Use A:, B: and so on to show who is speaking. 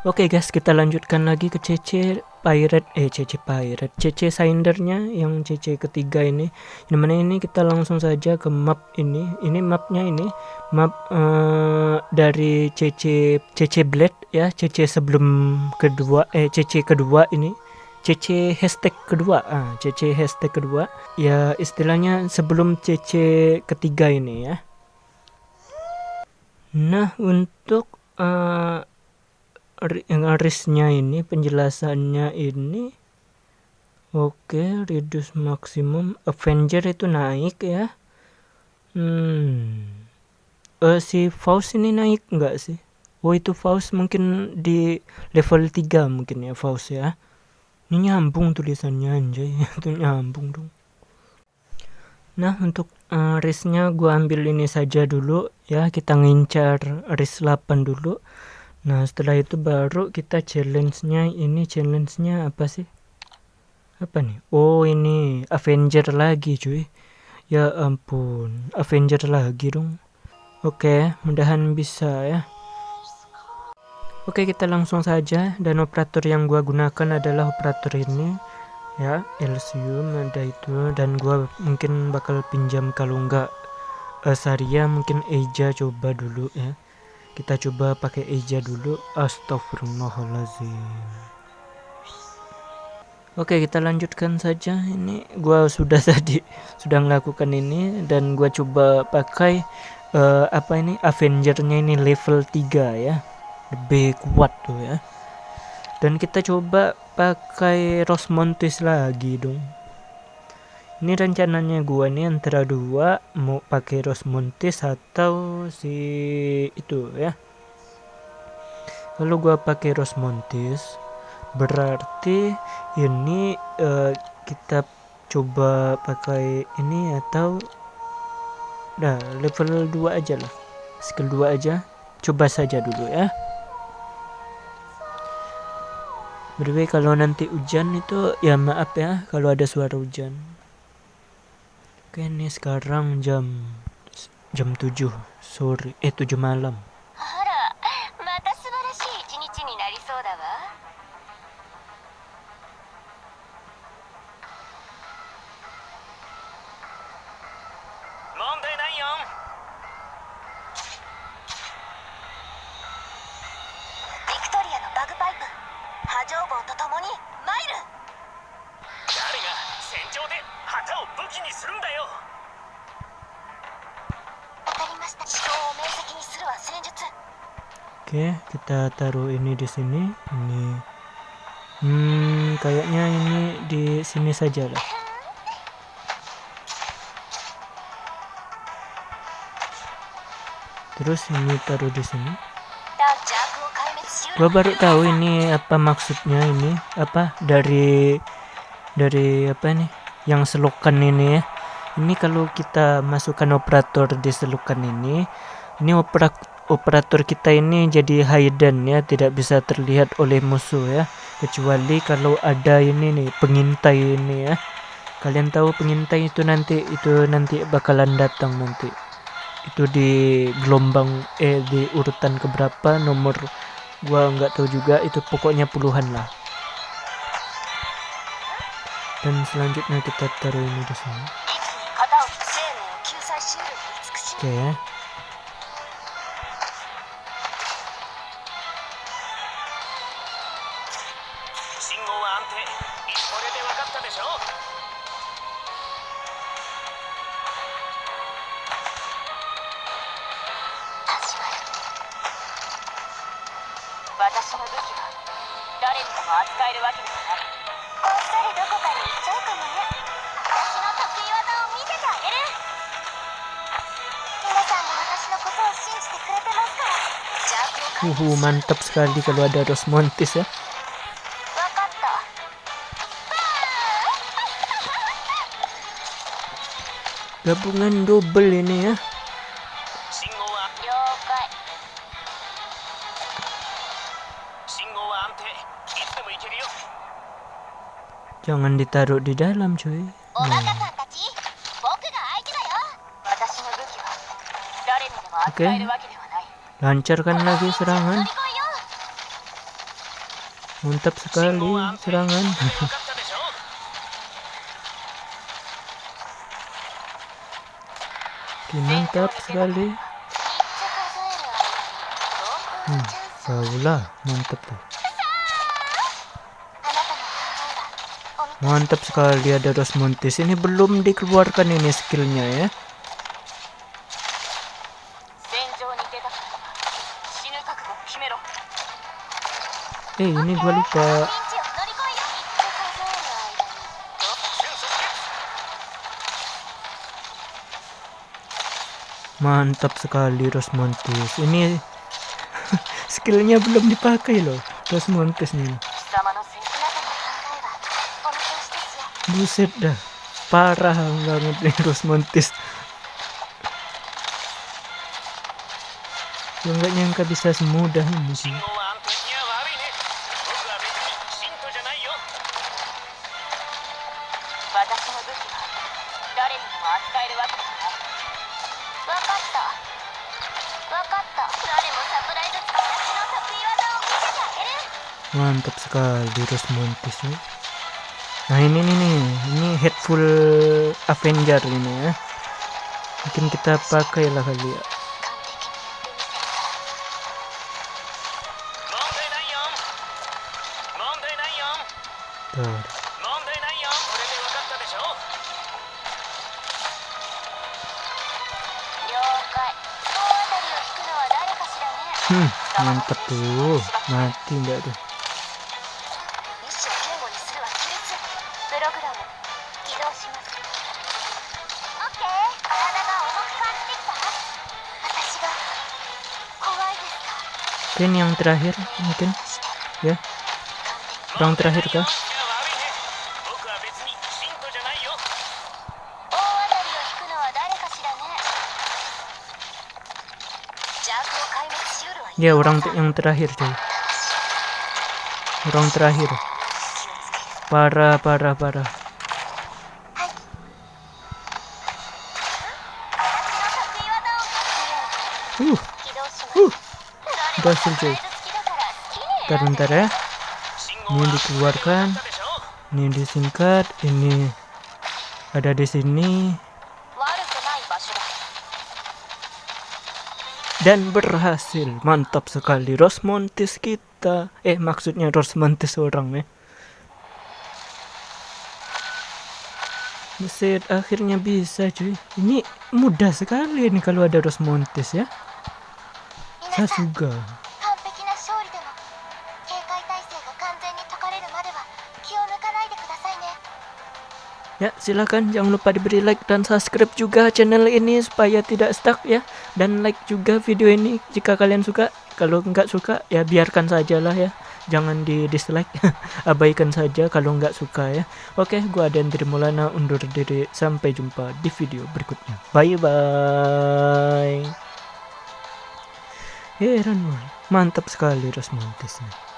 A: Oke guys, kita lanjutkan lagi ke CC Pirate, eh CC Pirate, CC Sindernya yang CC ketiga ini. Yang mana ini kita langsung saja ke map ini. Ini mapnya ini, map uh, dari CC CC Blade ya, CC sebelum kedua, eh CC kedua ini. CC hashtag kedua, ah CC hashtag kedua, ya istilahnya sebelum CC ketiga ini ya. Nah untuk uh, risnya ini penjelasannya ini oke okay, reduce maksimum Avenger itu naik ya. Hmm. Uh, si Faust ini naik enggak sih? Oh itu Faust mungkin di level 3 mungkin ya Faust ya. Ini nyambung tulisannya anjay. Itu nyambung dong. Nah untuk uh, risnya gua ambil ini saja dulu ya. Kita ngincar ris 8 dulu Nah setelah itu baru kita challenge-nya ini challenge-nya apa sih? Apa nih? Oh ini Avenger lagi cuy. Ya ampun, Avenger lagi dong. Oke, mudahan bisa ya. Oke, kita langsung saja dan operator yang gua gunakan adalah operator ini ya, Elsium ada itu dan gua mungkin bakal pinjam kalau enggak uh, Saria mungkin Eja coba dulu ya kita coba pakai eja dulu. Astagfirullahaladzim oke kita lanjutkan saja. Ini gua sudah tadi sudah melakukan ini dan gua coba pakai uh, apa ini? Avengernya ini level 3 ya. Lebih kuat tuh ya. Dan kita coba pakai Rosmontis lagi dong ini rencananya gua nih antara dua mau pakai Rosmontis atau si itu ya. Kalau gua pakai Rosmontis berarti ini uh, kita coba pakai ini atau nah level 2 aja lah. Skill 2 aja. Coba saja dulu ya. Berarti kalau nanti hujan itu ya maaf ya kalau ada suara hujan Oke nih sekarang jam jam 7 sore eh 7 malam.
B: 旗を武器にするんだよわかりました思考を明晰にするは戦術
A: Oke, kita taruh ini di sini. Ini, hmm, kayaknya ini di sini saja lah. Terus ini taruh di sini. Gua baru tahu ini apa maksudnya ini apa dari dari apa nih yang selokan ini. Ini kalau kita masukkan operator di selokan ini ini opera, operator kita ini jadi hidden ya tidak bisa terlihat oleh musuh ya. Kecuali kalau ada ini nih pengintai ini ya. Kalian tahu pengintai itu nanti itu nanti bakalan datang nanti. Itu di gelombang eh di urutan keberapa nomor gua nggak tahu juga itu pokoknya puluhan lah dan selanjutnya kita taruh ini di sini oke okay, ya
C: 私の武器は誰にでも扱えるわけではない
A: Uhu, mantap sekali kalau ada Rosmontis ya. Gabungan double ini ya. Jangan ditaruh di dalam cuy. Hmm. Oke. Okay. Lancarkan lagi serangan. Mantap sekali serangan. Mantap sekali. Hmm, baulah, mantap tuh. Mantap sekali ada Rosmontis. Ini belum dikeluarkan ini skillnya ya. Eh ini gue lupa. Mantap sekali Rosmontis. Ini skillnya belum dipakai loh Rosmontis nih. buset dah. Parah banget nih terus mentis gue nggak nyangka bisa semudah ini sih. Mantap sekali terus Montis nih nah ini nih nih ini headful avenger ini ya mungkin kita pakai lah kali ya
B: Tuh.
A: Hmm, mantap tuh. Mati enggak tuh. mungkin yang terakhir mungkin. Ya. Orang terakhir kah? Ya orang yang terakhir deh orang terakhir. Parah parah parah uh
B: hasil cuy,
A: bentar ya. Ini dikeluarkan ini disingkat ini ada di sini. Dan berhasil. Mantap sekali. Rosmontis kita. Eh maksudnya Rosmontis orang ya. nih mesir akhirnya bisa cuy. Ini mudah sekali ini kalau ada Rosmontis ya.
B: Saya juga
A: Ya silakan jangan lupa diberi like dan subscribe juga channel ini supaya tidak stuck ya. Dan like juga video ini jika kalian suka. Kalau nggak suka ya biarkan saja lah ya. Jangan di dislike Abaikan saja kalau nggak suka ya. Oke gua Adan Trimulana undur diri. Sampai jumpa di video berikutnya. Bye bye Heran. Mantap sekali Rosmontis nih